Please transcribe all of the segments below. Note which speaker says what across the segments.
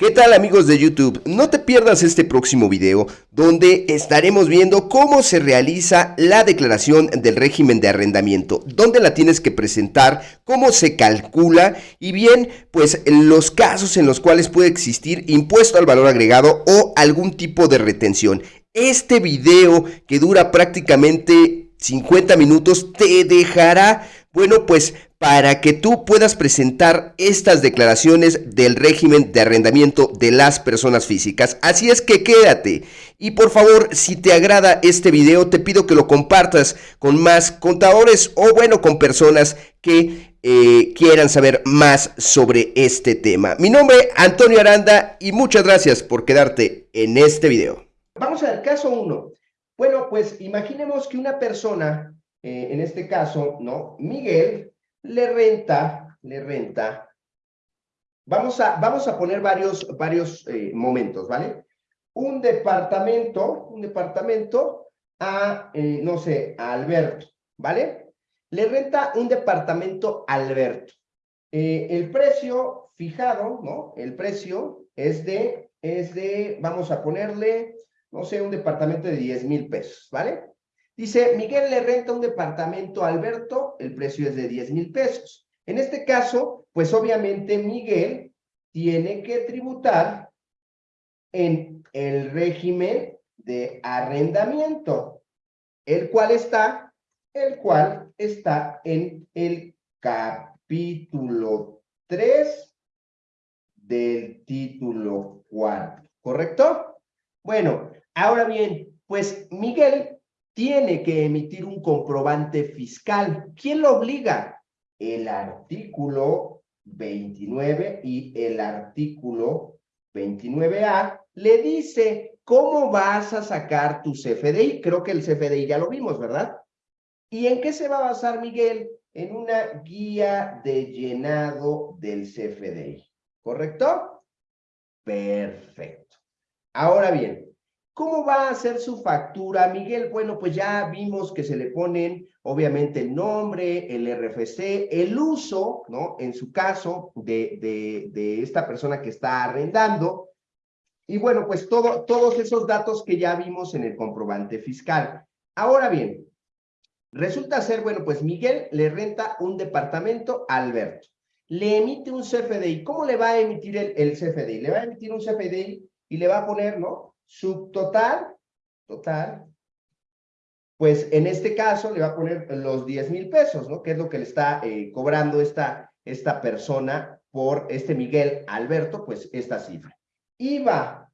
Speaker 1: ¿Qué tal amigos de YouTube? No te pierdas este próximo video donde estaremos viendo cómo se realiza la declaración del régimen de arrendamiento, dónde la tienes que presentar, cómo se calcula y bien pues los casos en los cuales puede existir impuesto al valor agregado o algún tipo de retención. Este video que dura prácticamente 50 minutos te dejará, bueno pues para que tú puedas presentar estas declaraciones del régimen de arrendamiento de las personas físicas. Así es que quédate. Y por favor, si te agrada este video, te pido que lo compartas con más contadores o bueno, con personas que eh, quieran saber más sobre este tema. Mi nombre es Antonio Aranda y muchas gracias por quedarte en este video.
Speaker 2: Vamos a ver, caso 1. Bueno, pues imaginemos que una persona, eh, en este caso, ¿no? Miguel, le renta, le renta. Vamos a, vamos a poner varios, varios eh, momentos, ¿vale? Un departamento, un departamento a, eh, no sé, a Alberto, ¿vale? Le renta un departamento a Alberto. Eh, el precio fijado, ¿no? El precio es de, es de, vamos a ponerle, no sé, un departamento de 10 mil pesos, ¿vale? Dice, Miguel le renta un departamento a Alberto, el precio es de 10 mil pesos. En este caso, pues obviamente Miguel tiene que tributar en el régimen de arrendamiento, el cual está, el cual está en el capítulo 3 del título 4, ¿correcto? Bueno, ahora bien, pues Miguel tiene que emitir un comprobante fiscal. ¿Quién lo obliga? El artículo 29 y el artículo 29A le dice cómo vas a sacar tu CFDI. Creo que el CFDI ya lo vimos, ¿verdad? ¿Y en qué se va a basar Miguel? En una guía de llenado del CFDI. ¿Correcto? Perfecto. Ahora bien, ¿Cómo va a ser su factura, Miguel? Bueno, pues ya vimos que se le ponen, obviamente, el nombre, el RFC, el uso, ¿no? En su caso, de, de, de esta persona que está arrendando. Y bueno, pues todo, todos esos datos que ya vimos en el comprobante fiscal. Ahora bien, resulta ser, bueno, pues Miguel le renta un departamento a Alberto. Le emite un CFDI. ¿Cómo le va a emitir el, el CFDI? Le va a emitir un CFDI y le va a poner, ¿no? Subtotal, total, pues en este caso le va a poner los 10 mil pesos, ¿no? Que es lo que le está eh, cobrando esta, esta persona por este Miguel Alberto, pues esta cifra. IVA,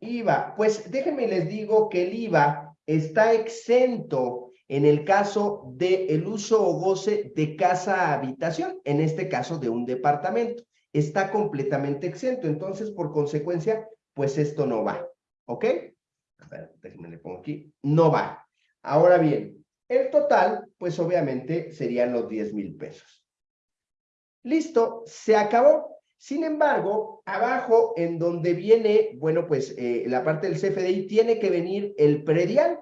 Speaker 2: IVA, pues déjenme les digo que el IVA está exento en el caso del el uso o goce de casa-habitación, en este caso de un departamento. Está completamente exento, entonces por consecuencia pues esto no va, ¿ok? A ver, déjenme le pongo aquí, no va. Ahora bien, el total, pues obviamente serían los 10 mil pesos. Listo, se acabó. Sin embargo, abajo en donde viene, bueno, pues eh, la parte del CFDI tiene que venir el predial.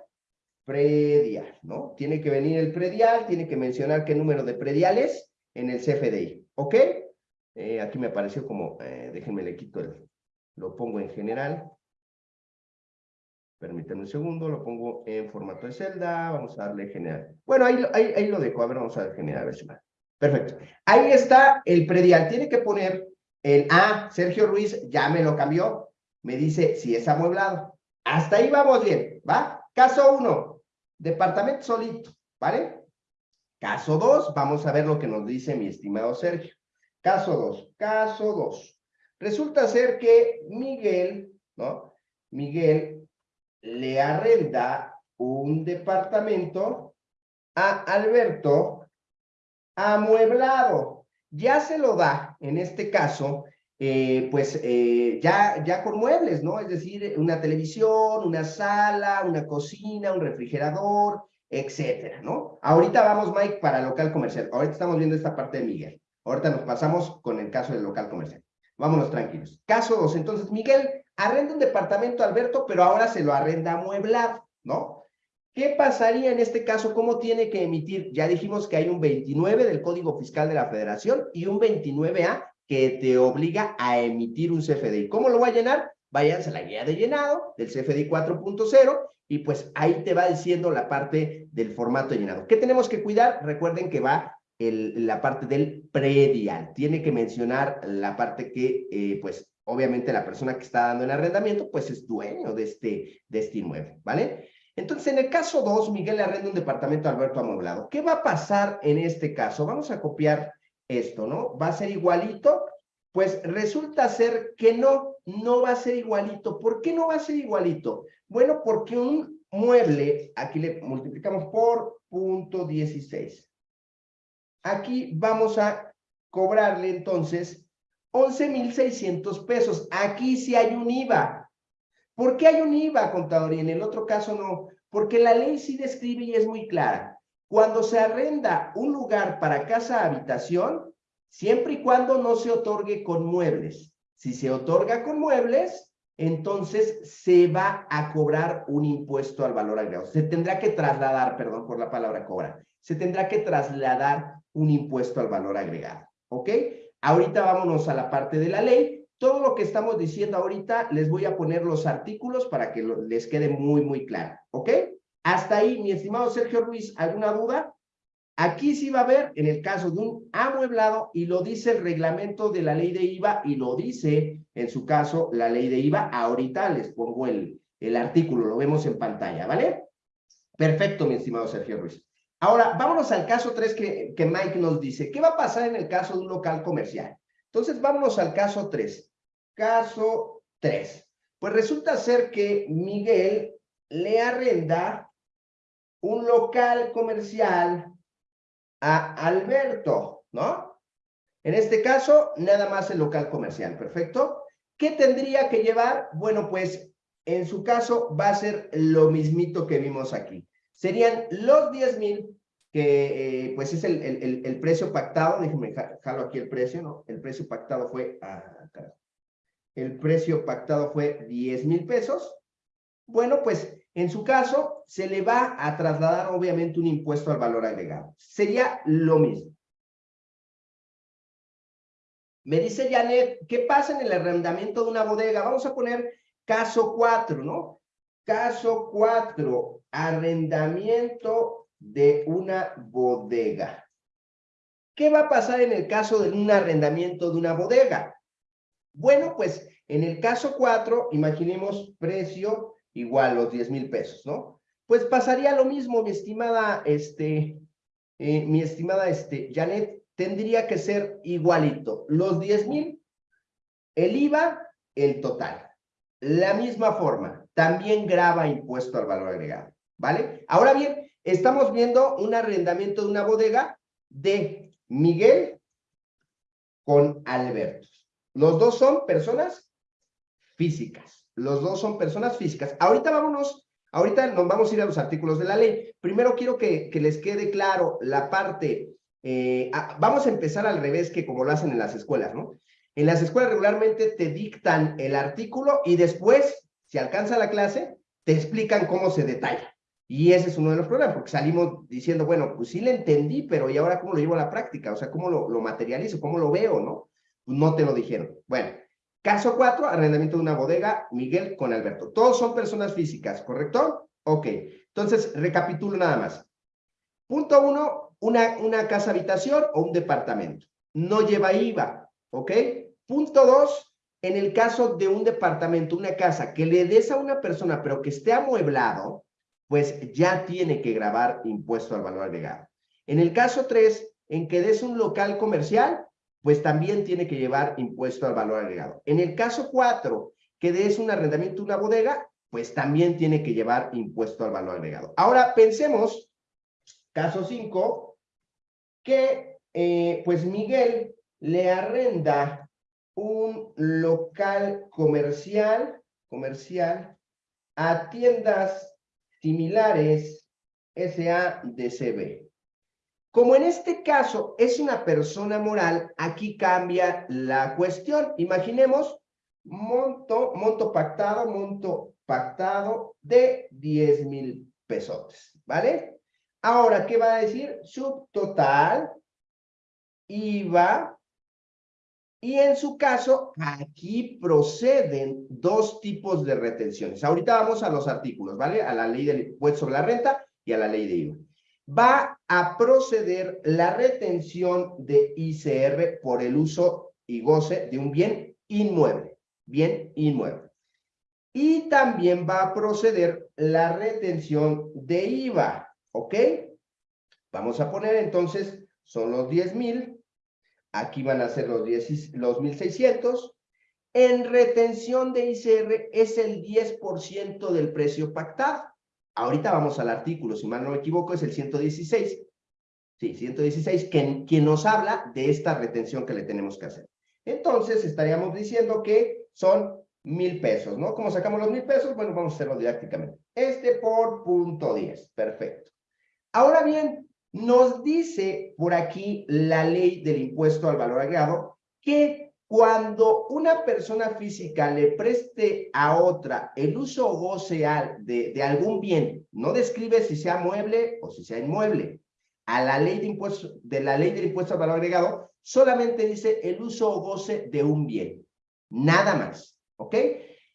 Speaker 2: Predial, ¿no? Tiene que venir el predial, tiene que mencionar qué número de prediales en el CFDI, ¿ok? Eh, aquí me apareció como, eh, déjenme le quito el, lo pongo en general. Permítanme un segundo, lo pongo en formato de celda, vamos a darle general. Bueno, ahí, ahí, ahí lo dejo, a ver, vamos a ver general, a ver si. Perfecto. Ahí está el predial, tiene que poner el A, Sergio Ruiz ya me lo cambió, me dice si es amueblado. Hasta ahí vamos bien, ¿va? Caso 1, departamento solito, ¿vale? Caso 2, vamos a ver lo que nos dice mi estimado Sergio. Caso 2, caso 2. Resulta ser que Miguel, ¿no? Miguel le arrenda un departamento a Alberto amueblado. Ya se lo da, en este caso, eh, pues eh, ya, ya con muebles, ¿no? Es decir, una televisión, una sala, una cocina, un refrigerador, etcétera, ¿no? Ahorita vamos, Mike, para local comercial. Ahorita estamos viendo esta parte de Miguel. Ahorita nos pasamos con el caso del local comercial. Vámonos tranquilos. Caso 2. Entonces, Miguel arrenda un departamento Alberto, pero ahora se lo arrenda amueblado, ¿no? ¿Qué pasaría en este caso? ¿Cómo tiene que emitir? Ya dijimos que hay un 29 del Código Fiscal de la Federación y un 29A que te obliga a emitir un CFDI. ¿Cómo lo va a llenar? Váyanse a la guía de llenado del CFDI 4.0 y pues ahí te va diciendo la parte del formato llenado. ¿Qué tenemos que cuidar? Recuerden que va la parte del predial. Tiene que mencionar la parte que, eh, pues, obviamente la persona que está dando el arrendamiento, pues es dueño de este, de este inmueble, ¿vale? Entonces, en el caso 2, Miguel arrenda un departamento a Alberto Amoblado. ¿Qué va a pasar en este caso? Vamos a copiar esto, ¿no? ¿Va a ser igualito? Pues resulta ser que no, no va a ser igualito. ¿Por qué no va a ser igualito? Bueno, porque un mueble, aquí le multiplicamos por punto 16. Aquí vamos a cobrarle entonces 11,600 pesos. Aquí sí hay un IVA. ¿Por qué hay un IVA, contador? Y en el otro caso no. Porque la ley sí describe y es muy clara. Cuando se arrenda un lugar para casa-habitación, siempre y cuando no se otorgue con muebles. Si se otorga con muebles, entonces se va a cobrar un impuesto al valor agregado. Se tendrá que trasladar, perdón por la palabra cobra, se tendrá que trasladar un impuesto al valor agregado. ¿Ok? Ahorita vámonos a la parte de la ley. Todo lo que estamos diciendo ahorita, les voy a poner los artículos para que les quede muy, muy claro. ¿Ok? Hasta ahí, mi estimado Sergio Ruiz, ¿alguna duda? Aquí sí va a haber, en el caso de un amueblado, y lo dice el reglamento de la ley de IVA, y lo dice, en su caso, la ley de IVA. Ahorita les pongo el, el artículo, lo vemos en pantalla, ¿vale? Perfecto, mi estimado Sergio Ruiz. Ahora, vámonos al caso 3 que, Mike nos dice. ¿Qué va a pasar en el caso de un local comercial? Entonces, vámonos al caso 3. Caso 3. Pues resulta ser que Miguel le arrenda un local comercial a Alberto, ¿no? En este caso, nada más el local comercial, ¿perfecto? ¿Qué tendría que llevar? Bueno, pues en su caso va a ser lo mismito que vimos aquí serían los 10 mil, que eh, pues es el, el, el, precio pactado, déjenme jalo aquí el precio, ¿no? El precio pactado fue, ah, el precio pactado fue 10 mil pesos. Bueno, pues en su caso se le va a trasladar obviamente un impuesto al valor agregado. Sería lo mismo. Me dice Janet, ¿qué pasa en el arrendamiento de una bodega? Vamos a poner caso 4, ¿no? Caso 4, arrendamiento de una bodega. ¿Qué va a pasar en el caso de un arrendamiento de una bodega? Bueno, pues en el caso 4, imaginemos precio igual los 10 mil pesos, ¿no? Pues pasaría lo mismo, mi estimada, este, eh, mi estimada, este, Janet, tendría que ser igualito. Los 10 mil, el IVA, el total. La misma forma, también graba impuesto al valor agregado, ¿vale? Ahora bien, estamos viendo un arrendamiento de una bodega de Miguel con Alberto. Los dos son personas físicas. Los dos son personas físicas. Ahorita vámonos, ahorita nos vamos a ir a los artículos de la ley. Primero quiero que, les quede claro la parte, eh, vamos a empezar al revés que como lo hacen en las escuelas, ¿no? En las escuelas regularmente te dictan el artículo y después si alcanza la clase, te explican cómo se detalla. Y ese es uno de los problemas, porque salimos diciendo, bueno, pues sí le entendí, pero ¿y ahora cómo lo llevo a la práctica? O sea, ¿cómo lo, lo materializo? ¿Cómo lo veo? ¿No? Pues no te lo dijeron. Bueno, caso 4, arrendamiento de una bodega, Miguel con Alberto. Todos son personas físicas, ¿correcto? Ok, entonces recapitulo nada más. Punto 1, una, una casa habitación o un departamento. No lleva IVA, ¿ok? Punto 2, en el caso de un departamento, una casa, que le des a una persona, pero que esté amueblado, pues ya tiene que grabar impuesto al valor agregado. En el caso 3, en que des un local comercial, pues también tiene que llevar impuesto al valor agregado. En el caso 4, que des un arrendamiento una bodega, pues también tiene que llevar impuesto al valor agregado. Ahora pensemos, caso 5, que eh, pues Miguel le arrenda un local comercial, comercial a tiendas similares SADCB. Como en este caso es una persona moral, aquí cambia la cuestión. Imaginemos monto, monto pactado, monto pactado de 10 mil pesos, ¿vale? Ahora, ¿qué va a decir? Subtotal, IVA, Y en su caso, aquí proceden dos tipos de retenciones. Ahorita vamos a los artículos, ¿vale? A la ley del impuesto sobre la renta y a la ley de IVA. Va a proceder la retención de ICR por el uso y goce de un bien inmueble. Bien inmueble. Y también va a proceder la retención de IVA, ¿ok? Vamos a poner entonces, son los 10 mil Aquí van a ser los, 10, los 1.600. En retención de ICR es el 10% del precio pactado. Ahorita vamos al artículo, si mal no me equivoco, es el 116. Sí, 116, quien, quien nos habla de esta retención que le tenemos que hacer. Entonces, estaríamos diciendo que son mil pesos, ¿no? ¿Cómo sacamos los mil pesos? Bueno, vamos a hacerlo didácticamente. Este por punto 10, perfecto. Ahora bien, nos dice por aquí la ley del impuesto al valor agregado que cuando una persona física le preste a otra el uso o goce de, algún bien, no describe si sea mueble o si sea inmueble, a la ley de impuesto, de la ley del impuesto al valor agregado, solamente dice el uso o goce de un bien, nada más, ¿ok?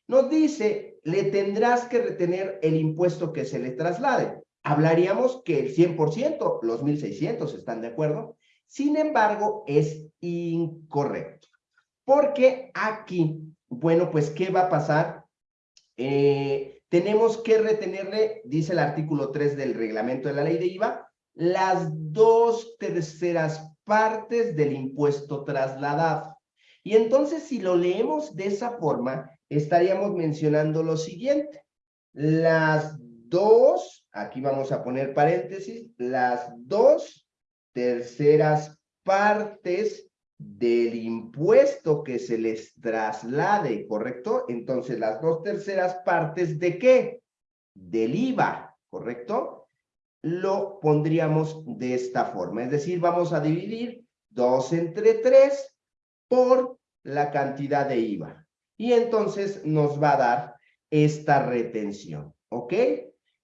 Speaker 2: Nos dice, le tendrás que retener el impuesto que se le traslade hablaríamos que el 100%, los 1.600 están de acuerdo. Sin embargo, es incorrecto. Porque aquí, bueno, pues, ¿qué va a pasar? Eh, tenemos que retenerle, dice el artículo 3 del reglamento de la ley de IVA, las dos terceras partes del impuesto trasladado. Y entonces, si lo leemos de esa forma, estaríamos mencionando lo siguiente. Las dos, aquí vamos a poner paréntesis, las dos terceras partes del impuesto que se les traslade, ¿correcto? Entonces, las dos terceras partes de qué? Del IVA, ¿correcto? Lo pondríamos de esta forma, es decir, vamos a dividir dos entre tres por la cantidad de IVA. Y entonces nos va a dar esta retención, ¿ok?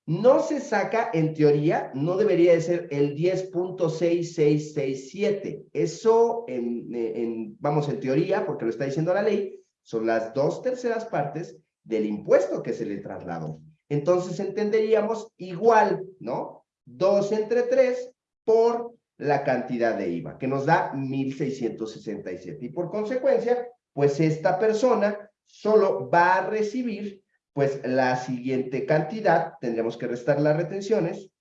Speaker 2: No se saca, en teoría, no debería de ser el 10.6667. Eso, en, vamos, en teoría, porque lo está diciendo la ley, son las dos terceras partes del impuesto que se le trasladó. Entonces entenderíamos igual, ¿no? 2 entre 3 por la cantidad de IVA, que nos da 1.667. Y por consecuencia, pues esta persona solo va a recibir pues la siguiente cantidad, tendremos que restar las retenciones,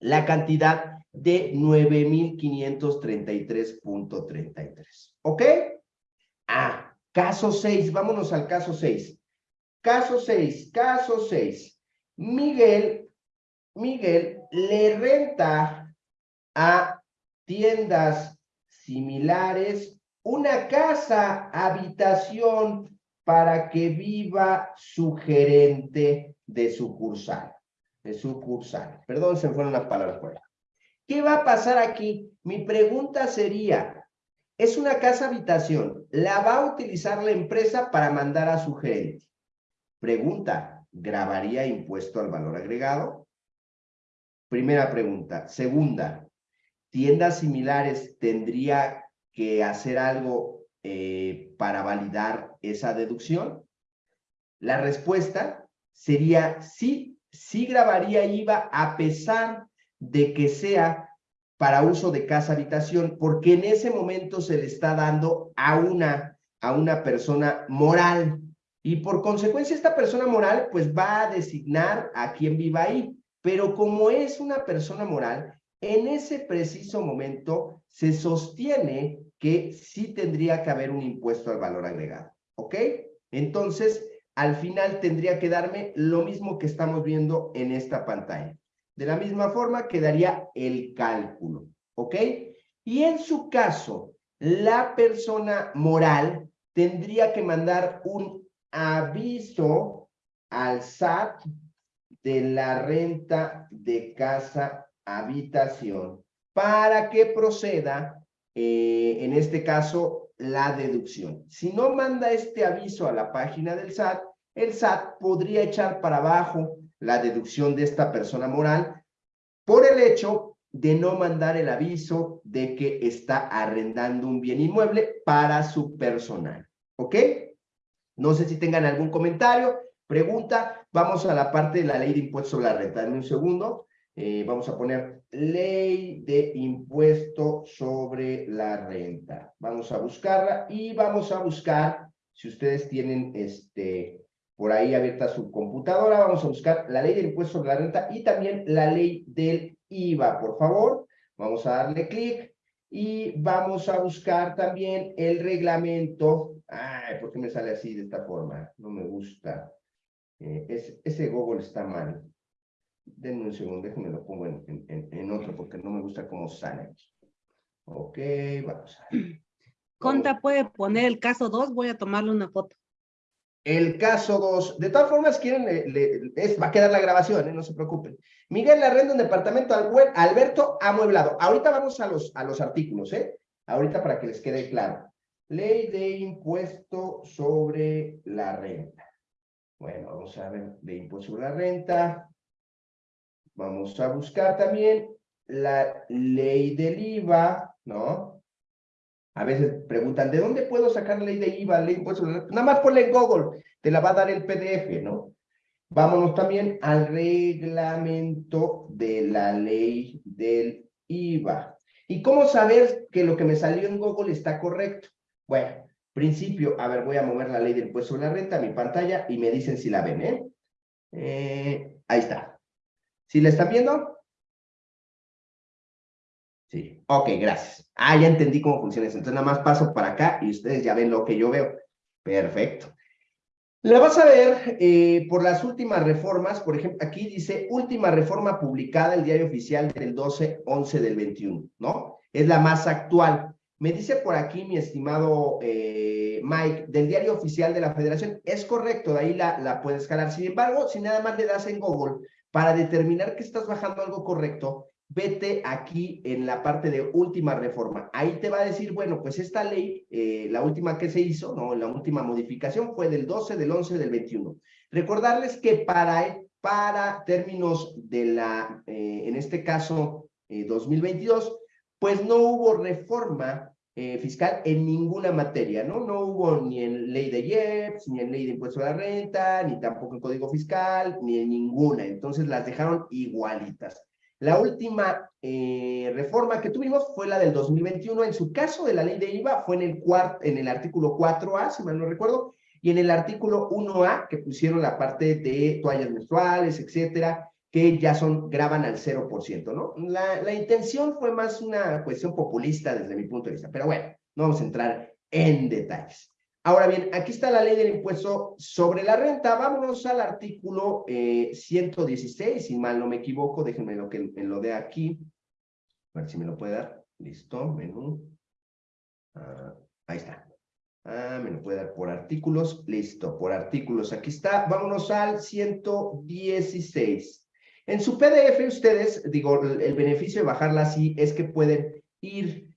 Speaker 2: la cantidad de 9,533.33. ¿Ok? Ah, caso 6, vámonos al caso 6. Caso 6, caso 6. Miguel, Miguel le renta a tiendas similares una casa, habitación para que viva su gerente de sucursal. De sucursal. Perdón, se fueron las palabras fuera. ¿Qué va a pasar aquí? Mi pregunta sería, es una casa habitación, la va a utilizar la empresa para mandar a su gerente. Pregunta, ¿grabaría impuesto al valor agregado? Primera pregunta. Segunda, ¿tiendas similares tendría que hacer algo eh, para validar esa deducción? La respuesta sería sí, sí grabaría IVA a pesar de que sea para uso de casa habitación, porque en ese momento se le está dando a una, a una persona moral. Y por consecuencia, esta persona moral, pues va a designar a quien viva ahí. Pero como es una persona moral, en ese preciso momento se sostiene que sí tendría que haber un impuesto al valor agregado, ¿ok? Entonces, al final tendría que darme lo mismo que estamos viendo en esta pantalla. De la misma forma quedaría el cálculo, ¿ok? Y en su caso, la persona moral tendría que mandar un aviso al SAT de la renta de casa habitación para que proceda eh, en este caso, la deducción. Si no manda este aviso a la página del SAT, el SAT podría echar para abajo la deducción de esta persona moral por el hecho de no mandar el aviso de que está arrendando un bien inmueble para su personal. ¿Ok? No sé si tengan algún comentario, pregunta. Vamos a la parte de la ley de impuestos sobre la renta. Dame un segundo. Eh, vamos a poner ley de impuesto sobre la renta. Vamos a buscarla y vamos a buscar, si ustedes tienen este, por ahí abierta su computadora, vamos a buscar la ley del impuesto sobre la renta y también la ley del IVA, por favor. Vamos a darle clic y vamos a buscar también el reglamento. Ay, ¿por qué me sale así de esta forma? No me gusta. Eh, ese Google está mal. Denme un segundo, déjenme lo pongo en, en, otro porque no me gusta cómo sale. Ok, vamos a ver.
Speaker 3: Conta puede poner el caso 2, voy a tomarle una foto.
Speaker 2: El caso 2, de todas formas, quieren, va a quedar la grabación, ¿eh? no se preocupen. Miguel arrenda un departamento al Alberto amueblado. Ahorita vamos a los, a los artículos, ¿eh? Ahorita para que les quede claro. Ley de impuesto sobre la renta. Bueno, vamos a ver, de impuesto sobre la renta. Vamos a buscar también la ley del IVA, ¿no? A veces preguntan, ¿de dónde puedo sacar la ley de IVA, ley de impuestos? Nada más ponle en Google, te la va a dar el PDF, ¿no? Vámonos también al reglamento de la ley del IVA. ¿Y cómo saber que lo que me salió en Google está correcto? Bueno, principio, a ver, voy a mover la ley del impuesto sobre la renta a mi pantalla y me dicen si la ven, ¿eh? eh ahí está. ¿Sí la están viendo? Sí, ok, gracias. Ah, ya entendí cómo funciona eso. Entonces nada más paso para acá y ustedes ya ven lo que yo veo. Perfecto. La vas a ver eh, por las últimas reformas, por ejemplo, aquí dice última reforma publicada, el diario oficial del 12-11 del 21, ¿no? Es la más actual. Me dice por aquí mi estimado eh, Mike, del diario oficial de la federación, es correcto, de ahí la, puedes jalar. Sin embargo, si nada más le das en Google, para determinar que estás bajando algo correcto, vete aquí en la parte de última reforma. Ahí te va a decir, bueno, pues esta ley, eh, la última que se hizo, ¿no? La última modificación fue del 12, del 11, del 21. Recordarles que para, para términos de la, eh, en este caso, 2022, eh, pues no hubo reforma eh, fiscal en ninguna materia, ¿no? No hubo ni en ley de IEPS, ni en ley de impuesto a la renta, ni tampoco en código fiscal, ni en ninguna. Entonces las dejaron igualitas. La última eh, reforma que tuvimos fue la del 2021. En su caso de la ley de IVA fue en el, en el artículo 4A, si mal no recuerdo, y en el artículo 1A, que pusieron la parte de toallas menstruales, etcétera, que ya son, graban al 0%, ¿no? La, intención fue más una cuestión populista desde mi punto de vista, pero bueno, no vamos a entrar en detalles. Ahora bien, aquí está la ley del impuesto sobre la renta. Vámonos al artículo 116, eh, si mal no me equivoco, déjenme lo que me lo dé aquí. A ver si me lo puede dar. Listo, menú. Ah, ahí está. Ah, me lo puede dar por artículos. Listo, por artículos. Aquí está. Vámonos al 116. En su PDF ustedes, digo, el beneficio de bajarla así es que pueden ir,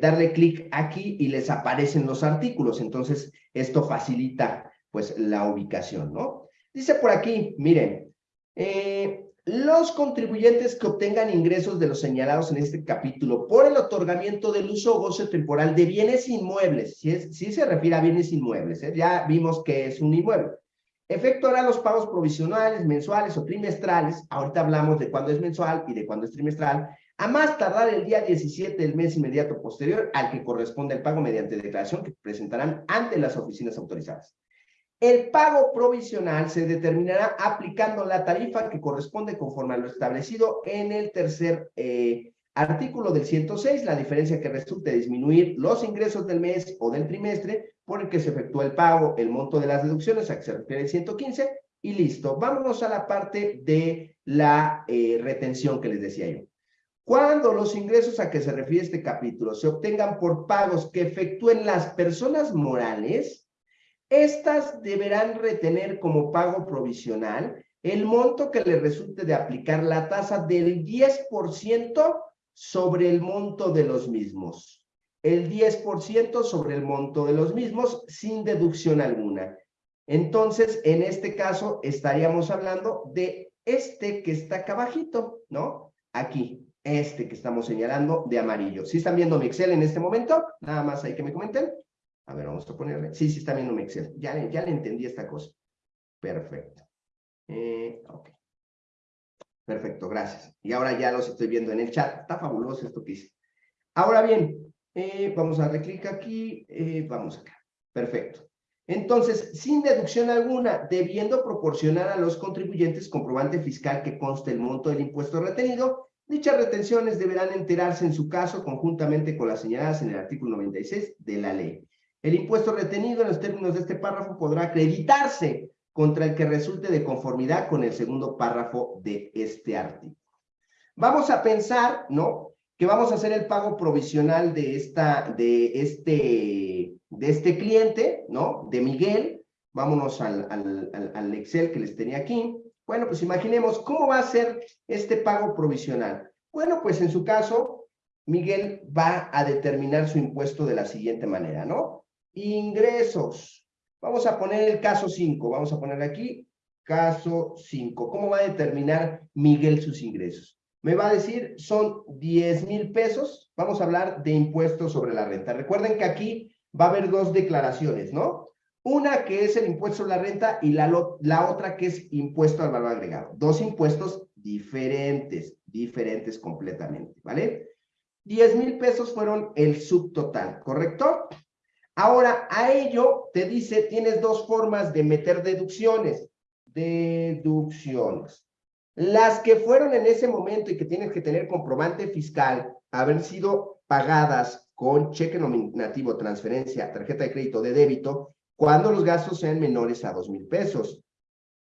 Speaker 2: darle clic aquí y les aparecen los artículos. Entonces, esto facilita pues la ubicación, ¿no? Dice por aquí, miren, eh, los contribuyentes que obtengan ingresos de los señalados en este capítulo por el otorgamiento del uso o goce temporal de bienes inmuebles, si, es, si se refiere a bienes inmuebles, ¿eh? ya vimos que es un inmueble, Efectuará los pagos provisionales, mensuales o trimestrales, ahorita hablamos de cuándo es mensual y de cuándo es trimestral, a más tardar el día 17 del mes inmediato posterior al que corresponde el pago mediante declaración que presentarán ante las oficinas autorizadas. El pago provisional se determinará aplicando la tarifa que corresponde conforme a lo establecido en el tercer eh, artículo del 106, la diferencia que resulte disminuir los ingresos del mes o del trimestre por el que se efectúa el pago, el monto de las deducciones, a que se refiere el 115, y listo. Vámonos a la parte de la eh, retención que les decía yo. Cuando los ingresos a que se refiere este capítulo se obtengan por pagos que efectúen las personas morales, estas deberán retener como pago provisional el monto que les resulte de aplicar la tasa del 10% sobre el monto de los mismos el 10% sobre el monto de los mismos sin deducción alguna. Entonces, en este caso, estaríamos hablando de este que está acá abajito, ¿no? Aquí. este que estamos señalando de amarillo. ¿Sí están viendo mi Excel en este momento? Nada más hay que me comenten. A ver, vamos a ponerle. Sí, sí están viendo mi Excel. Ya, ya le entendí esta cosa. Perfecto. Eh, ok. Perfecto, gracias. Y ahora ya los estoy viendo en el chat. Está fabuloso esto que hice. Ahora bien, eh, vamos a darle clic aquí. eh, vamos acá. Perfecto. Entonces, sin deducción alguna, debiendo proporcionar a los contribuyentes comprobante fiscal que conste el monto del impuesto retenido, dichas retenciones deberán enterarse en su caso conjuntamente con las señaladas en el artículo 96 de la ley. El impuesto retenido en los términos de este párrafo podrá acreditarse contra el que resulte de conformidad con el segundo párrafo de este artículo. Vamos a pensar, ¿no? Que vamos a hacer el pago provisional de, esta, de, este, de este cliente, ¿no? De Miguel. Vámonos al, al, al, Excel que les tenía aquí. Bueno, pues imaginemos cómo va a ser este pago provisional. Bueno, pues en su caso, Miguel va a determinar su impuesto de la siguiente manera, ¿no? Ingresos. Vamos a poner el caso 5. Vamos a poner aquí caso 5. ¿Cómo va a determinar Miguel sus ingresos? Me va a decir, son 10 mil pesos. Vamos a hablar de impuestos sobre la renta. Recuerden que aquí va a haber dos declaraciones, ¿no? Una que es el impuesto sobre la renta y la, la otra que es impuesto al valor agregado. Dos impuestos diferentes, diferentes completamente, ¿vale? 10 mil pesos fueron el subtotal, ¿correcto? Ahora, a ello te dice, tienes dos formas de meter deducciones. Deducciones. Las que fueron en ese momento y que tienes que tener comprobante fiscal, haber sido pagadas con cheque nominativo, transferencia, tarjeta de crédito, de débito, cuando los gastos sean menores a dos mil pesos.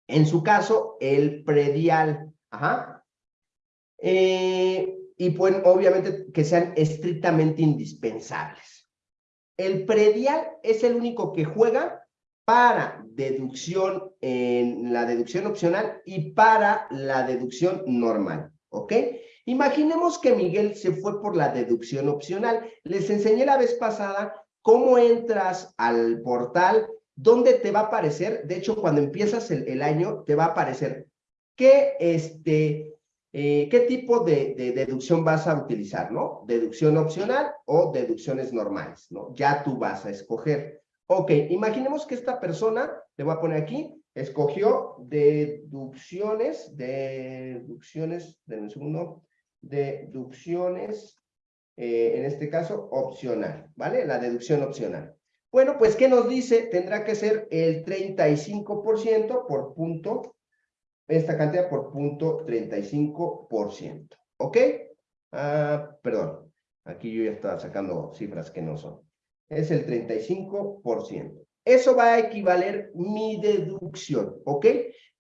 Speaker 2: En su caso, el predial. Ajá. Eh, y pues, obviamente, que sean estrictamente indispensables. El predial es el único que juega para deducción en la deducción opcional y para la deducción normal, ¿ok? Imaginemos que Miguel se fue por la deducción opcional. Les enseñé la vez pasada cómo entras al portal, donde te va a aparecer, de hecho, cuando empiezas el, el año, te va a aparecer qué, este, eh, qué tipo de, de deducción vas a utilizar, ¿no? Deducción opcional o deducciones normales, ¿no? Ya tú vas a escoger. Ok, imaginemos que esta persona, le voy a poner aquí, escogió deducciones, deducciones, denme un segundo, deducciones, eh, en este caso, opcional, ¿vale? La deducción opcional. Bueno, pues, ¿qué nos dice? Tendrá que ser el 35% por punto, esta cantidad por punto 35%, ¿ok? Ah, perdón, aquí yo ya estaba sacando cifras que no son. Es el 35%. Eso va a equivaler mi deducción, ¿ok?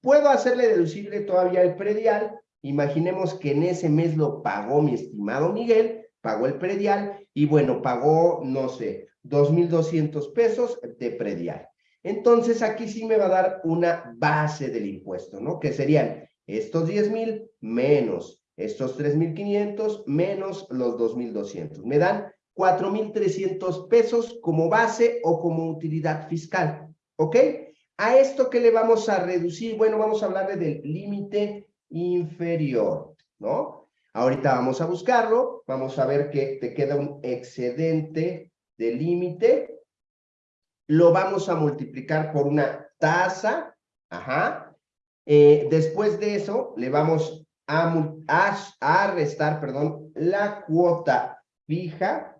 Speaker 2: Puedo hacerle deducible todavía el predial. Imaginemos que en ese mes lo pagó mi estimado Miguel, pagó el predial y bueno, pagó, no sé, 2,200 pesos de predial. Entonces aquí sí me va a dar una base del impuesto, ¿no? Que serían estos 10,000 menos estos 3,500 menos los 2,200. Me dan 4,300 pesos como base o como utilidad fiscal, ¿ok? ¿A esto qué le vamos a reducir? Bueno, vamos a hablarle del límite inferior, ¿no? Ahorita vamos a buscarlo, vamos a ver que te queda un excedente de límite, lo vamos a multiplicar por una tasa, ajá, eh, después de eso le vamos a, a, restar, perdón, la cuota fija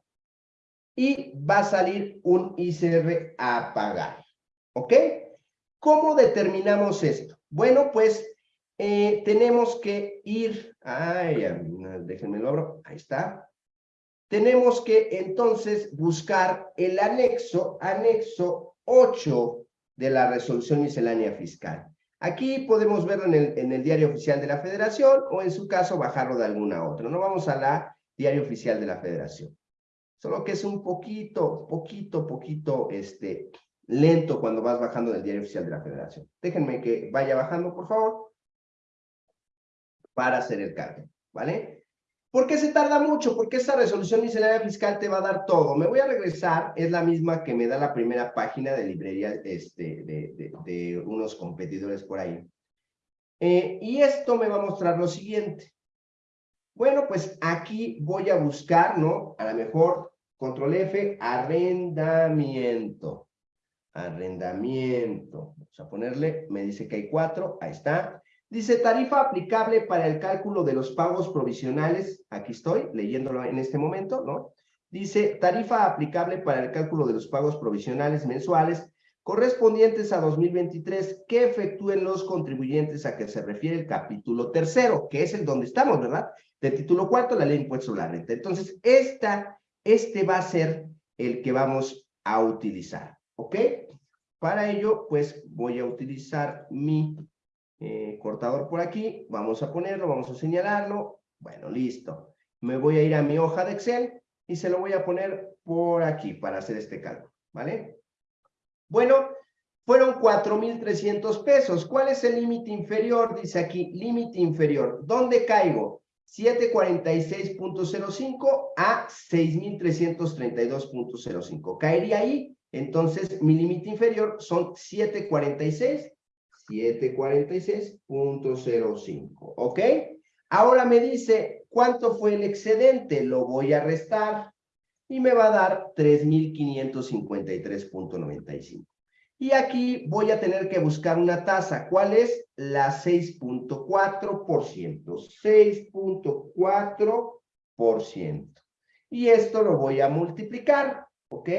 Speaker 2: y va a salir un ICR a pagar, ¿ok? ¿Cómo determinamos esto? Bueno, pues eh, tenemos que ir, ay, déjenme lo abro, ahí está. Tenemos que entonces buscar el anexo, anexo 8 de la resolución miscelánea fiscal. Aquí podemos verlo en el, en el diario oficial de la federación o en su caso bajarlo de alguna otra. No vamos a la diario oficial de la federación. Solo que es un poquito, poquito, poquito este, lento cuando vas bajando del diario oficial de la federación. Déjenme que vaya bajando, por favor, para hacer el cambio, ¿vale? ¿Por qué se tarda mucho? Porque esta resolución miscelánea fiscal te va a dar todo. Me voy a regresar, es la misma que me da la primera página de librería este, de, unos competidores por ahí. Eh, y esto me va a mostrar lo siguiente. Bueno, pues aquí voy a buscar, ¿no? A lo mejor, control F, arrendamiento. Arrendamiento. Vamos a ponerle, me dice que hay cuatro, ahí está. Dice tarifa aplicable para el cálculo de los pagos provisionales. Aquí estoy leyéndolo en este momento, ¿no? Dice tarifa aplicable para el cálculo de los pagos provisionales mensuales correspondientes a 2023 que efectúen los contribuyentes a que se refiere el capítulo tercero, que es el donde estamos, ¿verdad? Del título cuarto, la ley de impuestos sobre la renta. Entonces, esta, este va a ser el que vamos a utilizar, ¿ok? Para ello, pues voy a utilizar mi eh, cortador por aquí, vamos a ponerlo, vamos a señalarlo, bueno, listo. Me voy a ir a mi hoja de Excel y se lo voy a poner por aquí para hacer este cálculo, ¿vale? Bueno, fueron 4,300 pesos. ¿Cuál es el límite inferior? Dice aquí, límite inferior. ¿Dónde caigo? 746.05 a 6,332.05. Caería ahí. Entonces, mi límite inferior son 746, 746.05. ¿Ok? Ahora me dice, ¿cuánto fue el excedente? Lo voy a restar y me va a dar 3,553.95. Y aquí voy a tener que buscar una tasa. ¿Cuál es? La 6.4%. 6.4%. Y esto lo voy a multiplicar, ¿ok?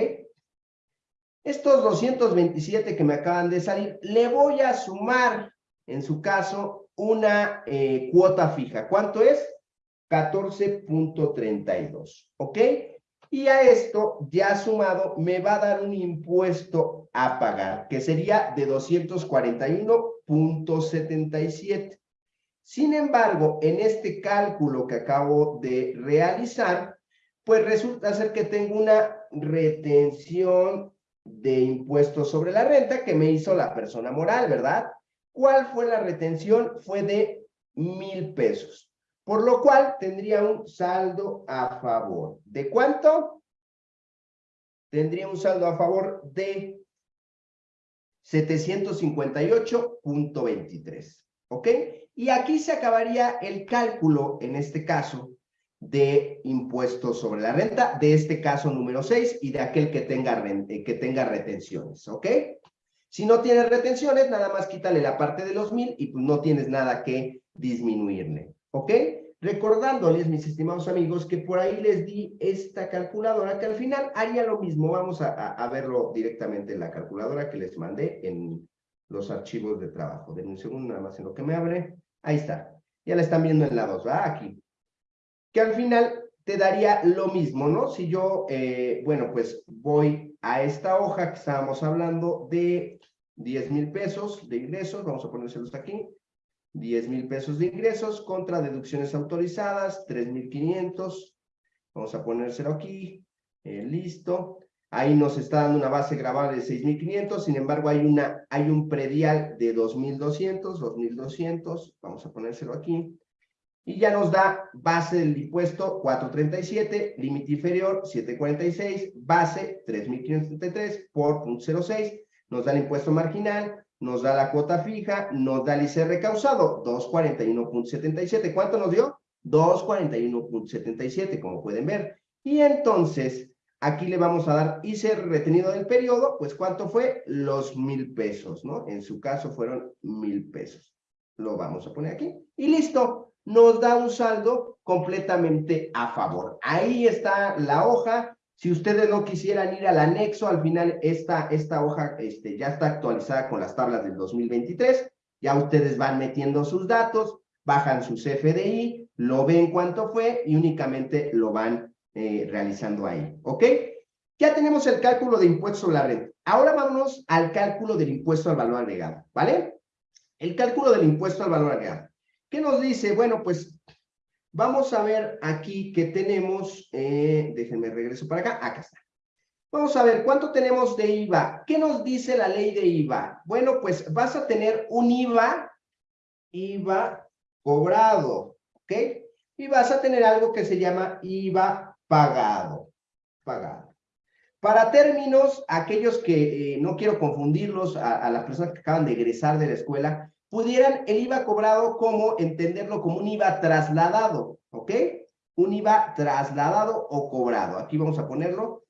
Speaker 2: Estos 227 que me acaban de salir, le voy a sumar, en su caso, una eh, cuota fija. ¿Cuánto es? 14.32, ¿ok? Y a esto, ya sumado, me va a dar un impuesto a pagar, que sería de 241.77. Sin embargo, en este cálculo que acabo de realizar, pues resulta ser que tengo una retención de impuestos sobre la renta que me hizo la persona moral, ¿verdad? ¿Cuál fue la retención? Fue de mil pesos. Por lo cual tendría un saldo a favor. ¿De cuánto? Tendría un saldo a favor de 758.23. ¿Ok? Y aquí se acabaría el cálculo, en este caso, de impuestos sobre la renta, de este caso número 6 y de aquel que tenga, eh, que tenga retenciones. ¿Ok? Si no tienes retenciones, nada más quítale la parte de los mil y pues no tienes nada que disminuirle. ¿Ok? Recordándoles, mis estimados amigos, que por ahí les di esta calculadora que al final haría lo mismo. Vamos a, verlo directamente en la calculadora que les mandé en los archivos de trabajo. Denme un segundo nada más en lo que me abre. Ahí está. Ya la están viendo en la 2, ¿verdad? Aquí. Que al final te daría lo mismo, ¿no? Si yo, eh, bueno, pues voy a esta hoja que estábamos hablando de 10 mil pesos de ingresos, vamos a ponérselos aquí, 10 mil pesos de ingresos contra deducciones autorizadas, 3,500. Vamos a ponérselo aquí. Eh, listo. Ahí nos está dando una base grabable de 6,500. Sin embargo, hay, una, hay un predial de 2,200, 2,200. Vamos a ponérselo aquí. Y ya nos da base del impuesto 437, límite inferior 746, base 3,533 por 0.06. Nos da el impuesto marginal nos da la cuota fija, nos da el ICR causado, 241.77. ¿Cuánto nos dio? 241.77, como pueden ver. Y entonces, aquí le vamos a dar ICR retenido del periodo, pues ¿cuánto fue? Los mil pesos, ¿no? En su caso fueron mil pesos. Lo vamos a poner aquí. Y listo, nos da un saldo completamente a favor. Ahí está la hoja, si ustedes no quisieran ir al anexo, al final esta, esta hoja este, ya está actualizada con las tablas del 2023. Ya ustedes van metiendo sus datos, bajan su CFDI, lo ven cuánto fue y únicamente lo van eh, realizando ahí. ¿Ok? Ya tenemos el cálculo de impuesto sobre la renta. Ahora vámonos al cálculo del impuesto al valor agregado, ¿vale? El cálculo del impuesto al valor agregado. ¿Qué nos dice? Bueno, pues Vamos a ver aquí que tenemos, eh, déjenme regreso para acá, acá está. Vamos a ver, ¿cuánto tenemos de IVA? ¿Qué nos dice la ley de IVA? Bueno, pues vas a tener un IVA, IVA cobrado, ¿ok? Y vas a tener algo que se llama IVA pagado, pagado. Para términos, aquellos que eh, no quiero confundirlos a, a las personas que acaban de egresar de la escuela, pudieran el IVA cobrado como entenderlo como un IVA trasladado, ¿ok? Un IVA trasladado o cobrado. Aquí vamos a ponerlo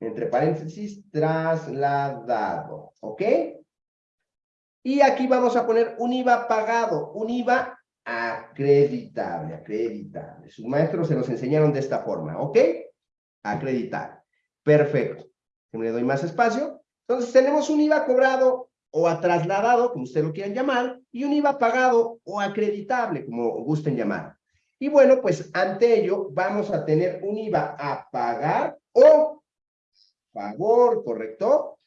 Speaker 2: entre paréntesis, trasladado, ¿ok? Y aquí vamos a poner un IVA pagado, un IVA acreditable, acreditable. Sus maestros se los enseñaron de esta forma, ¿ok? Acreditable. Perfecto. Le doy más espacio. Entonces tenemos un IVA cobrado o a trasladado, como ustedes lo quieran llamar, y un IVA pagado o acreditable, como gusten llamar. Y bueno, pues ante ello vamos a tener un IVA a pagar o favor, ¿correcto?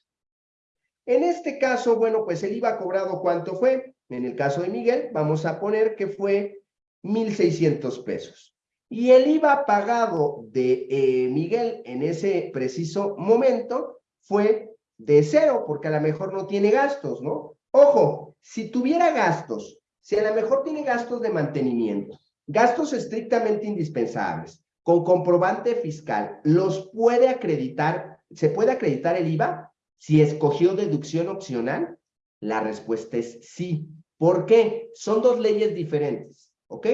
Speaker 2: En este caso, bueno, pues el IVA cobrado, ¿cuánto fue? En el caso de Miguel, vamos a poner que fue 1,600 pesos. Y el IVA pagado de eh, Miguel en ese preciso momento fue de cero, porque a lo mejor no tiene gastos, ¿no? Ojo, si tuviera gastos, si a lo mejor tiene gastos de mantenimiento, gastos estrictamente indispensables, con comprobante fiscal, ¿los puede acreditar? ¿Se puede acreditar el IVA si escogió deducción opcional? La respuesta es sí. ¿Por qué? Son dos leyes diferentes, ¿ok?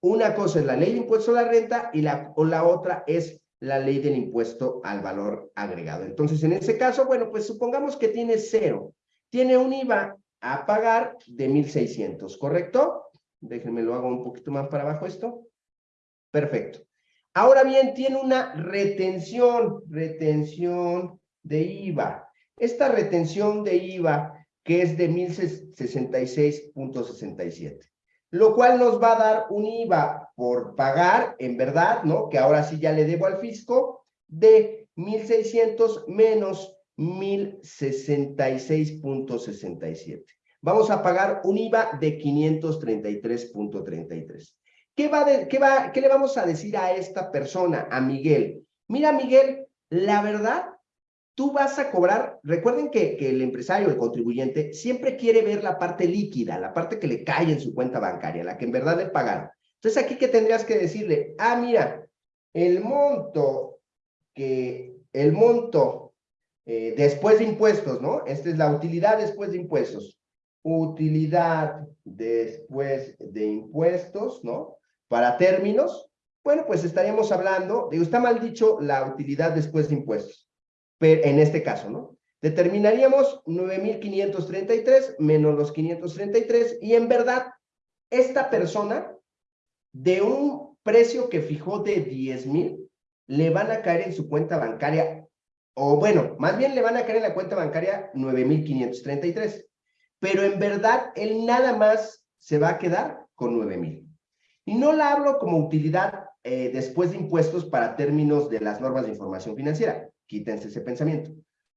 Speaker 2: Una cosa es la ley de impuesto a la renta y la, o la otra es la ley del impuesto al valor agregado. Entonces, en ese caso, bueno, pues supongamos que tiene cero. Tiene un IVA a pagar de 1,600, ¿correcto? Déjenme lo hago un poquito más para abajo esto. Perfecto. Ahora bien, tiene una retención, retención de IVA. Esta retención de IVA, que es de 1066.67, lo cual nos va a dar un IVA por pagar, en verdad, ¿no? Que ahora sí ya le debo al fisco, de 1,600 menos 1,066.67 vamos a pagar un IVA de 533.33. ¿Qué, va qué, va, ¿Qué le vamos a decir a esta persona, a Miguel? Mira, Miguel, la verdad, tú vas a cobrar, recuerden que, que, el empresario, el contribuyente, siempre quiere ver la parte líquida, la parte que le cae en su cuenta bancaria, la que en verdad le pagaron. Entonces, aquí, ¿qué tendrías que decirle? Ah, mira, el monto que, el monto eh, después de impuestos, ¿no? Esta es la utilidad después de impuestos utilidad después de impuestos, ¿no? Para términos, bueno, pues estaríamos hablando, digo, está mal dicho la utilidad después de impuestos, pero en este caso, ¿no? Determinaríamos 9,533 menos los 533 y en verdad, esta persona de un precio que fijó de 10,000, le van a caer en su cuenta bancaria, o bueno, más bien le van a caer en la cuenta bancaria 9,533 pero en verdad él nada más se va a quedar con 9 mil. Y no la hablo como utilidad eh, después de impuestos para términos de las normas de información financiera. Quítense ese pensamiento.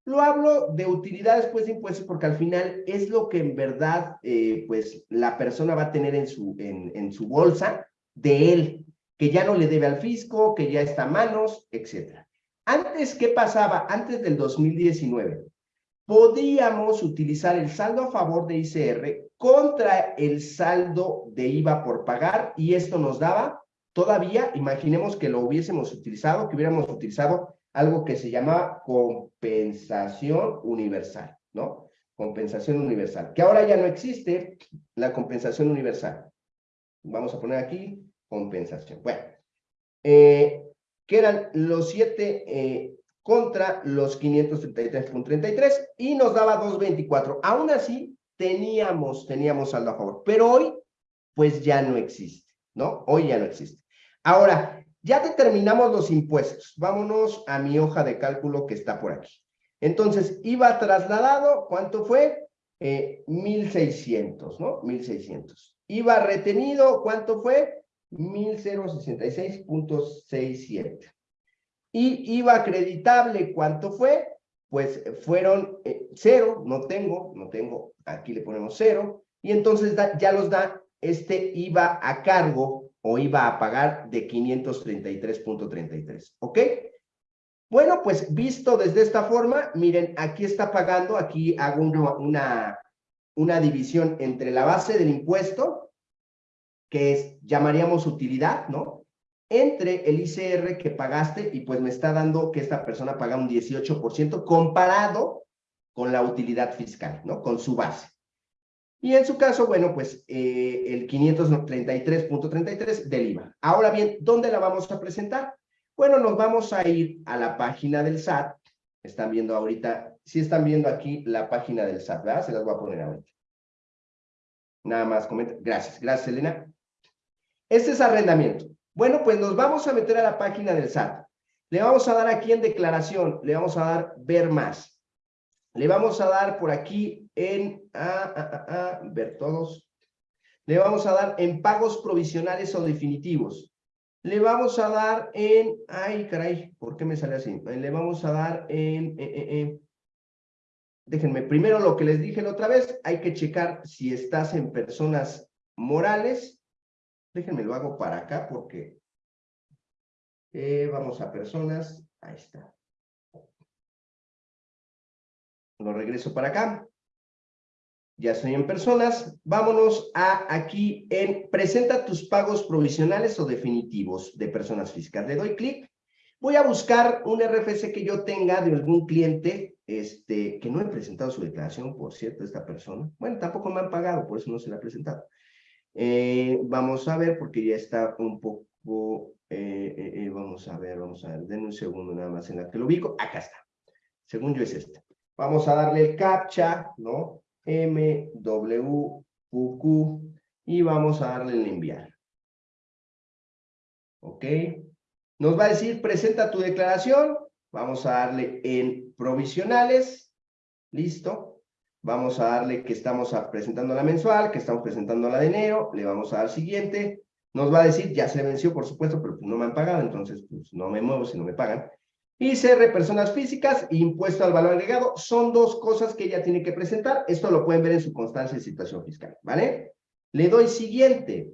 Speaker 2: Lo hablo de utilidad después de impuestos porque al final es lo que en verdad eh, pues la persona va a tener en su, en, en su bolsa de él, que ya no le debe al fisco, que ya está a manos, etc. Antes, ¿qué pasaba? Antes del 2019, podíamos utilizar el saldo a favor de ICR contra el saldo de IVA por pagar y esto nos daba todavía, imaginemos que lo hubiésemos utilizado, que hubiéramos utilizado algo que se llama compensación universal, ¿no? Compensación universal, que ahora ya no existe la compensación universal. Vamos a poner aquí compensación. Bueno, eh, que eran los siete eh, contra los 533.33 y nos daba 2.24. Aún así, teníamos, teníamos saldo a favor, pero hoy, pues ya no existe, ¿no? Hoy ya no existe. Ahora, ya determinamos los impuestos. Vámonos a mi hoja de cálculo que está por aquí. Entonces, IVA trasladado, ¿cuánto fue? Eh, 1.600, ¿no? 1.600. IVA retenido, ¿cuánto fue? 1.066.67. Y IVA acreditable, ¿cuánto fue? Pues fueron eh, cero, no tengo, no tengo, aquí le ponemos cero, y entonces ya los da este IVA a cargo o IVA a pagar de 533.33, ¿ok? Bueno, pues visto desde esta forma, miren, aquí está pagando, aquí hago una, una división entre la base del impuesto, que es, llamaríamos utilidad, ¿no? entre el ICR que pagaste y pues me está dando que esta persona paga un 18% comparado con la utilidad fiscal, ¿no? Con su base. Y en su caso, bueno, pues eh, el 533.33 del IVA. Ahora bien, ¿dónde la vamos a presentar? Bueno, nos vamos a ir a la página del SAT. Están viendo ahorita, sí están viendo aquí la página del SAT, ¿verdad? Se las voy a poner ahorita. Nada más comenta. Gracias, gracias, Elena. Este es arrendamiento. Bueno, pues nos vamos a meter a la página del SAT. Le vamos a dar aquí en declaración, le vamos a dar ver más. Le vamos a dar por aquí en ah, ah, ah, ver todos. Le vamos a dar en pagos provisionales o definitivos. Le vamos a dar en, ay caray, ¿por qué me sale así? Le vamos a dar en, en déjenme, primero lo que les dije la otra vez, hay que checar si estás en personas morales. Déjenme lo hago para acá porque eh, vamos a personas, ahí está. Lo regreso para acá. Ya estoy en personas. Vámonos a aquí en presenta tus pagos provisionales o definitivos de personas físicas. Le doy clic. Voy a buscar un RFC que yo tenga de algún cliente este, que no he presentado su declaración, por cierto, esta persona. Bueno, tampoco me han pagado, por eso no se la he presentado. Eh, vamos a ver, porque ya está un poco... Eh, eh, vamos a ver, vamos a ver. Denme un segundo nada más en la que lo ubico. Acá está. Según yo es este. Vamos a darle el captcha, ¿no? M, y vamos a darle el enviar. ¿Ok? Nos va a decir, presenta tu declaración. Vamos a darle en provisionales. Listo. Vamos a darle que estamos presentando la mensual, que estamos presentando la de enero. Le vamos a dar siguiente. Nos va a decir, ya se venció, por supuesto, pero no me han pagado, entonces pues no me muevo si no me pagan. ICR, personas físicas, impuesto al valor agregado, son dos cosas que ella tiene que presentar. Esto lo pueden ver en su constancia de situación fiscal, ¿vale? Le doy siguiente.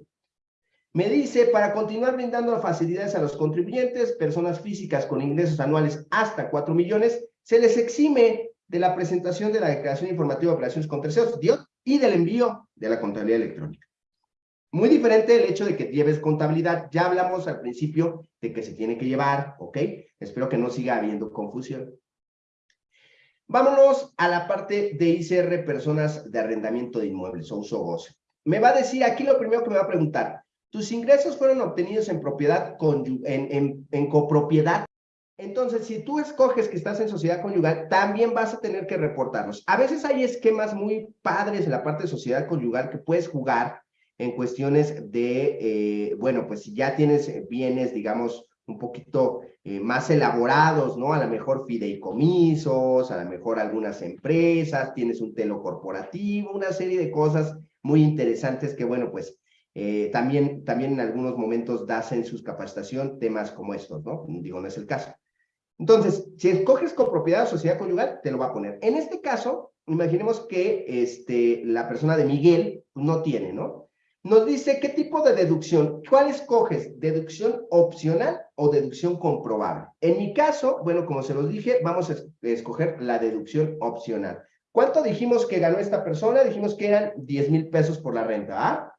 Speaker 2: Me dice, para continuar brindando facilidades a los contribuyentes, personas físicas con ingresos anuales hasta 4 millones, se les exime de la presentación de la declaración informativa de operaciones con terceros y del envío de la contabilidad electrónica. Muy diferente el hecho de que lleves contabilidad. Ya hablamos al principio de que se tiene que llevar, ¿ok? Espero que no siga habiendo confusión. Vámonos a la parte de ICR, personas de arrendamiento de inmuebles o uso goce. Me va a decir, aquí lo primero que me va a preguntar, ¿tus ingresos fueron obtenidos en propiedad, en, copropiedad? Entonces, si tú escoges que estás en sociedad conyugal, también vas a tener que reportarlos. A veces hay esquemas muy padres en la parte de sociedad conyugal que puedes jugar en cuestiones de, eh, bueno, pues si ya tienes bienes, digamos, un poquito eh, más elaborados, ¿no? A lo mejor fideicomisos, a lo mejor algunas empresas, tienes un telo corporativo, una serie de cosas muy interesantes que, bueno, pues eh, también, también en algunos momentos das en sus capacitación temas como estos, ¿no? Digo, no es el caso. Entonces, si escoges con propiedad o sociedad conyugal, te lo va a poner. En este caso, imaginemos que este, la persona de Miguel no tiene, ¿no? Nos dice qué tipo de deducción, ¿cuál escoges? ¿Deducción opcional o deducción comprobable? En mi caso, bueno, como se los dije, vamos a escoger la deducción opcional. ¿Cuánto dijimos que ganó esta persona? Dijimos que eran 10 mil pesos por la renta, ¿ah?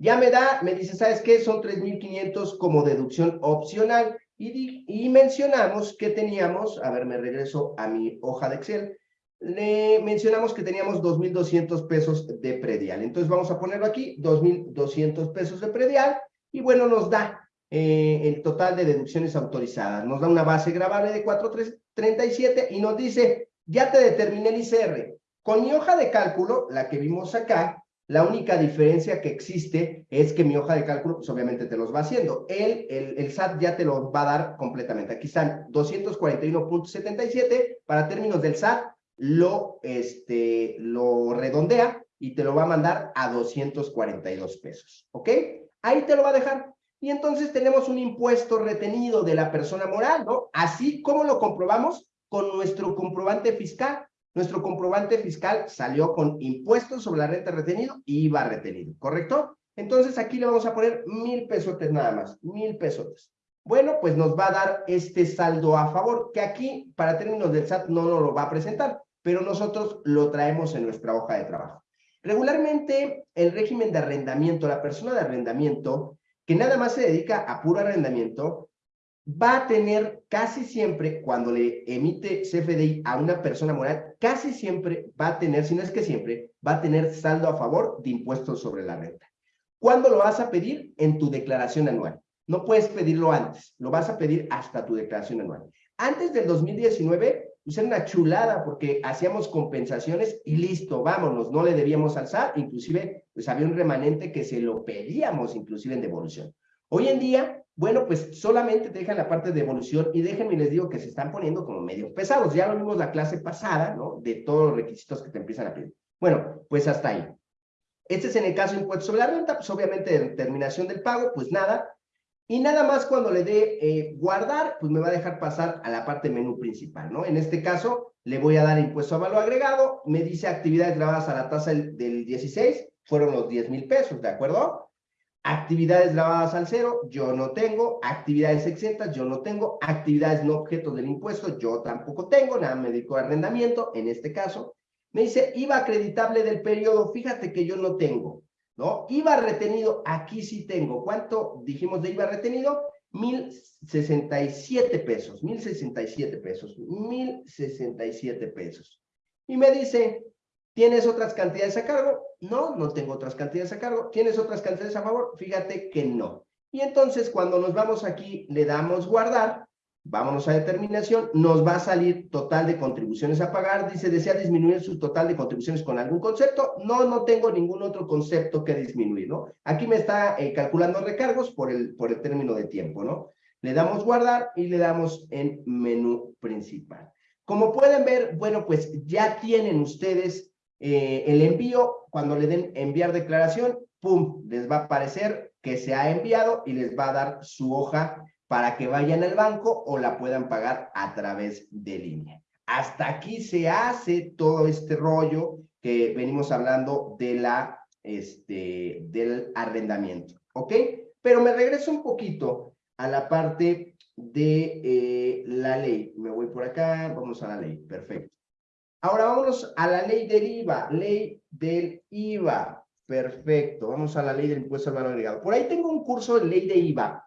Speaker 2: Ya me da, me dice, ¿sabes qué? Son 3,500 como deducción opcional. Y, mencionamos que teníamos, a ver, me regreso a mi hoja de Excel, le mencionamos que teníamos 2.200 pesos de predial. Entonces vamos a ponerlo aquí, 2.200 pesos de predial, y bueno, nos da eh, el total de deducciones autorizadas. Nos da una base grabable de 437 y nos dice, ya te determiné el ICR. Con mi hoja de cálculo, la que vimos acá, la única diferencia que existe es que mi hoja de cálculo, pues obviamente te los va haciendo. El, el, el SAT ya te los va a dar completamente. Aquí están 241.77 para términos del SAT, lo, este, lo redondea y te lo va a mandar a 242 pesos, ¿ok? Ahí te lo va a dejar. Y entonces tenemos un impuesto retenido de la persona moral, ¿no? Así como lo comprobamos con nuestro comprobante fiscal. Nuestro comprobante fiscal salió con impuestos sobre la renta retenido y IVA retenido, ¿correcto? Entonces aquí le vamos a poner mil pesotes nada más, mil pesotes. Bueno, pues nos va a dar este saldo a favor, que aquí, para términos del SAT, no nos lo va a presentar pero nosotros lo traemos en nuestra hoja de trabajo. Regularmente, el régimen de arrendamiento, la persona de arrendamiento, que nada más se dedica a puro arrendamiento, va a tener casi siempre, cuando le emite CFDI a una persona moral, casi siempre va a tener, si no es que siempre, va a tener saldo a favor de impuestos sobre la renta. ¿Cuándo lo vas a pedir? En tu declaración anual. No puedes pedirlo antes, lo vas a pedir hasta tu declaración anual. Antes del 2019, pues era una chulada porque hacíamos compensaciones y listo, vámonos, no le debíamos alzar, inclusive pues había un remanente que se lo pedíamos inclusive en devolución. Hoy en día, bueno, pues solamente te dejan la parte de devolución y déjenme les digo que se están poniendo como medio pesados, ya lo vimos la clase pasada, ¿no? De todos los requisitos que te empiezan a pedir. Bueno, pues hasta ahí. Este es en el caso de impuestos sobre la renta, pues obviamente de terminación del pago, pues nada. Y nada más cuando le dé eh, guardar, pues me va a dejar pasar a la parte menú principal, ¿no? En este caso, le voy a dar impuesto a valor agregado, me dice actividades grabadas a la tasa del, del 16, fueron los 10 mil pesos, ¿de acuerdo? Actividades grabadas al cero, yo no tengo. Actividades exentas, yo no tengo. Actividades no objetos del impuesto, yo tampoco tengo. Nada, me dedico a arrendamiento, en este caso. Me dice IVA acreditable del periodo, fíjate que yo no tengo, ¿no? IVA retenido, aquí sí tengo. ¿Cuánto dijimos de IVA retenido? Mil sesenta y siete pesos, mil sesenta y siete pesos, mil sesenta y siete pesos. Y me dice, ¿tienes otras cantidades a cargo? No, no tengo otras cantidades a cargo. ¿Tienes otras cantidades a favor? Fíjate que no. Y entonces cuando nos vamos aquí, le damos guardar, Vámonos a determinación, nos va a salir total de contribuciones a pagar. Dice, ¿desea disminuir su total de contribuciones con algún concepto? No, no tengo ningún otro concepto que disminuir, ¿no? Aquí me está eh, calculando recargos por el, por el término de tiempo, ¿no? Le damos guardar y le damos en menú principal. Como pueden ver, bueno, pues ya tienen ustedes eh, el envío. Cuando le den enviar declaración, pum, les va a aparecer que se ha enviado y les va a dar su hoja para que vayan al banco o la puedan pagar a través de línea. Hasta aquí se hace todo este rollo que venimos hablando de la, este, del arrendamiento, ¿ok? Pero me regreso un poquito a la parte de eh, la ley. Me voy por acá, vamos a la ley, perfecto. Ahora vamos a la ley del IVA, ley del IVA, perfecto. Vamos a la ley del impuesto al valor agregado. Por ahí tengo un curso de ley de IVA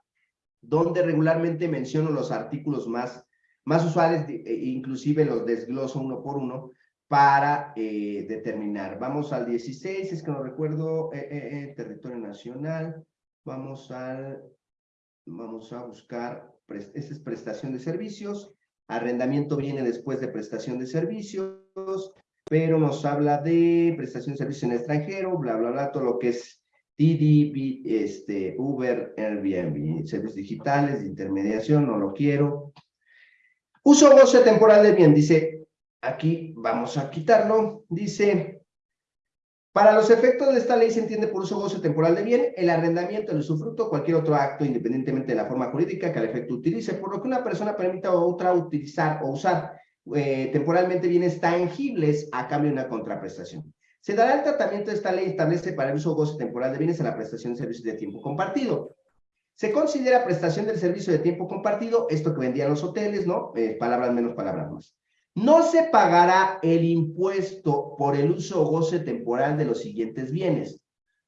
Speaker 2: donde regularmente menciono los artículos más, más usuales, e inclusive los desgloso uno por uno, para eh, determinar. Vamos al 16, es que no recuerdo, eh, eh, territorio nacional, vamos al, vamos a buscar, esta es prestación de servicios, arrendamiento viene después de prestación de servicios, pero nos habla de prestación de servicios en extranjero, bla, bla, bla, todo lo que es Didi, este, Uber, Airbnb, servicios digitales, de intermediación, no lo quiero. Uso goce temporal de bien, dice, aquí vamos a quitarlo, dice, para los efectos de esta ley se entiende por uso goce temporal de bien el arrendamiento, el usufructo, cualquier otro acto, independientemente de la forma jurídica que al efecto utilice, por lo que una persona permita a otra utilizar o usar eh, temporalmente bienes tangibles a cambio de una contraprestación. Se dará el tratamiento de esta ley establece para el uso o goce temporal de bienes en la prestación de servicios de tiempo compartido. Se considera prestación del servicio de tiempo compartido, esto que vendían los hoteles, ¿no? Eh, palabras menos, palabras más. No se pagará el impuesto por el uso o goce temporal de los siguientes bienes.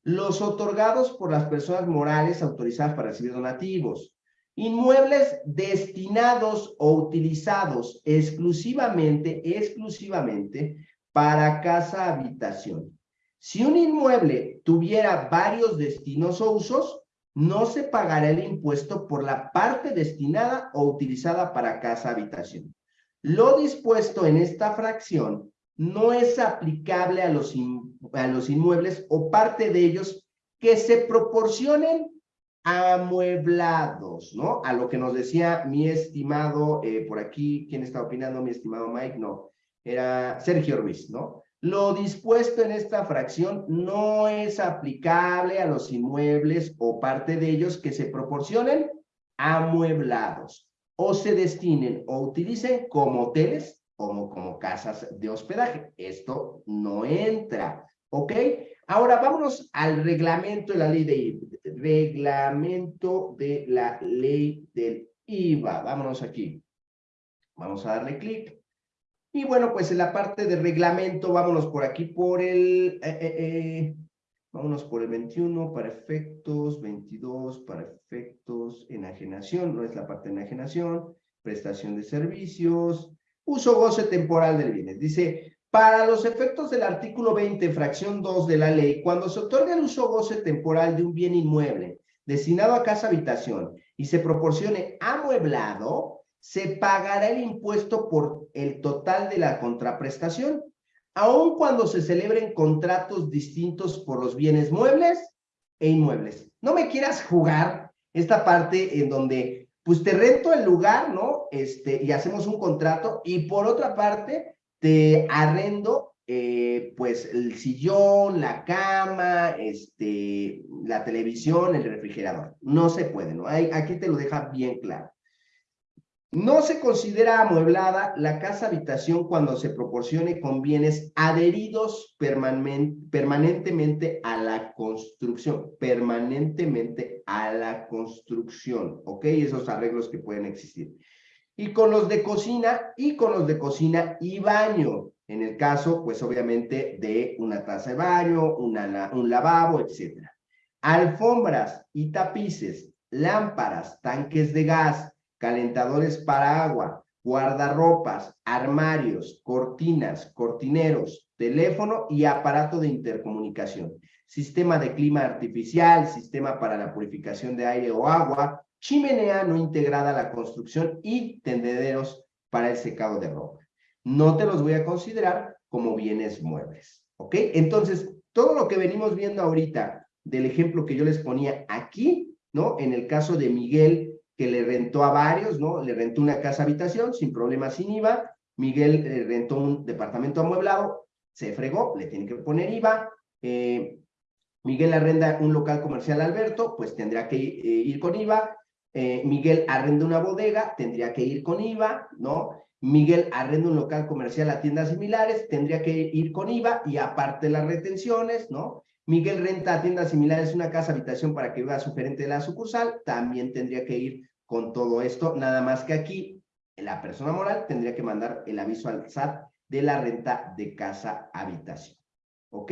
Speaker 2: Los otorgados por las personas morales autorizadas para recibir donativos. Inmuebles destinados o utilizados exclusivamente, exclusivamente para casa habitación. Si un inmueble tuviera varios destinos o usos, no se pagará el impuesto por la parte destinada o utilizada para casa habitación. Lo dispuesto en esta fracción no es aplicable a los, a los inmuebles o parte de ellos que se proporcionen amueblados, ¿no? A lo que nos decía mi estimado, eh, por aquí, ¿quién está opinando? Mi estimado Mike, no era Sergio Ruiz, ¿no? Lo dispuesto en esta fracción no es aplicable a los inmuebles o parte de ellos que se proporcionen amueblados o se destinen o utilicen como hoteles o como casas de hospedaje. Esto no entra, ¿ok? Ahora vámonos al reglamento de la ley de Reglamento de la ley del IVA. Vámonos aquí. Vamos a darle clic. Y bueno, pues en la parte de reglamento, vámonos por aquí por el... Eh, eh, eh, Vámonos por el 21 para efectos, 22 para efectos, enajenación, no es la parte de enajenación, prestación de servicios, uso goce temporal del bienes. Dice, para los efectos del artículo 20, fracción 2 de la ley, cuando se otorga el uso goce temporal de un bien inmueble destinado a casa habitación y se proporcione amueblado, se pagará el impuesto por el total de la contraprestación, aun cuando se celebren contratos distintos por los bienes muebles e inmuebles. No me quieras jugar esta parte en donde, pues te rento el lugar, ¿no? Este, y hacemos un contrato, y por otra parte, te arrendo eh, pues el sillón, la cama, este, la televisión, el refrigerador. No se puede, ¿no? aquí te lo deja bien claro. No se considera amueblada la casa habitación cuando se proporcione con bienes adheridos permanentemente a la construcción, permanentemente a la construcción, ¿ok? Esos arreglos que pueden existir. Y con los de cocina, y con los de cocina y baño, en el caso, pues obviamente, de una taza de baño, un lavabo, etcétera. Alfombras y tapices, lámparas, tanques de gas, calentadores para agua, guardarropas, armarios, cortinas, cortineros, teléfono y aparato de intercomunicación, sistema de clima artificial, sistema para la purificación de aire o agua, chimenea no integrada a la construcción y tendederos para el secado de ropa no te los voy a considerar como bienes muebles, ¿ok? Entonces, todo lo que venimos viendo ahorita del ejemplo que yo les ponía aquí, ¿no? En el caso de Miguel, que le rentó a varios, ¿no? Le rentó una casa habitación sin problema, sin IVA. Miguel le rentó un departamento amueblado, se fregó, le tiene que poner IVA. Eh, Miguel arrenda un local comercial a Alberto, pues tendrá que eh, ir con IVA. Eh, Miguel arrenda una bodega, tendría que ir con IVA, ¿no? Miguel arrenda un local comercial a tiendas similares, tendría que ir con IVA y aparte las retenciones, ¿no? Miguel renta a tiendas similares una casa habitación para que viva su gerente de la sucursal, también tendría que ir con todo esto, nada más que aquí la persona moral tendría que mandar el aviso al SAT de la renta de casa habitación. ¿Ok?